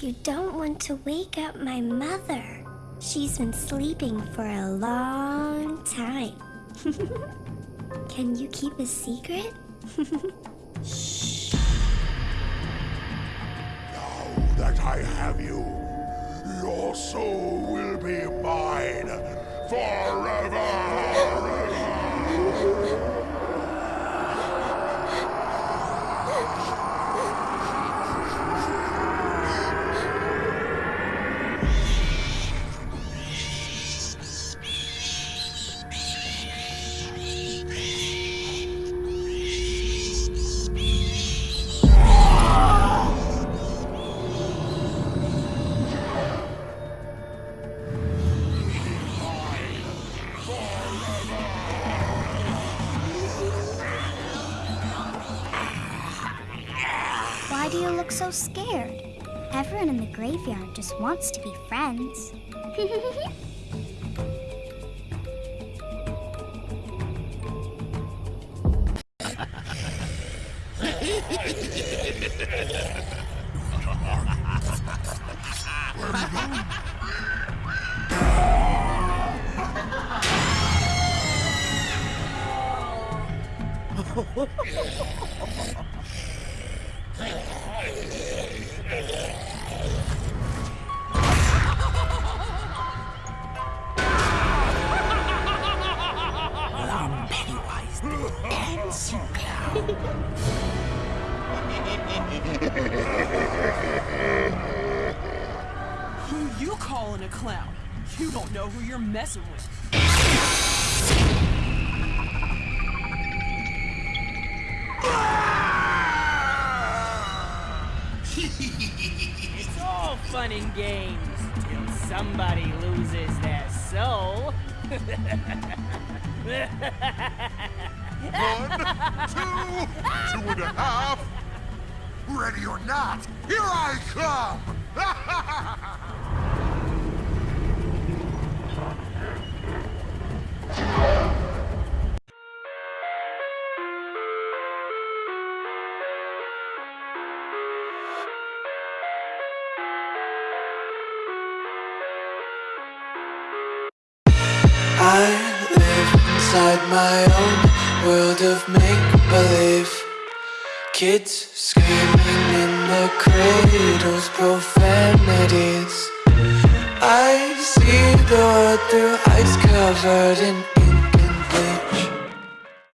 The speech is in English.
You don't want to wake up my mother. She's been sleeping for a long time. Can you keep a secret? Shh. Now that I have you, your soul will be mine forever! Why do you look so scared? Everyone in the graveyard just wants to be friends. Dancing Clown. Who you calling a clown? You don't know who you're messing with. It's all fun and games till somebody loses their soul. One, two, two and a half. Ready or not, here I come! I live inside my own world of make-believe. Kids screaming in the cradles, profanities. I see the world through ice covered in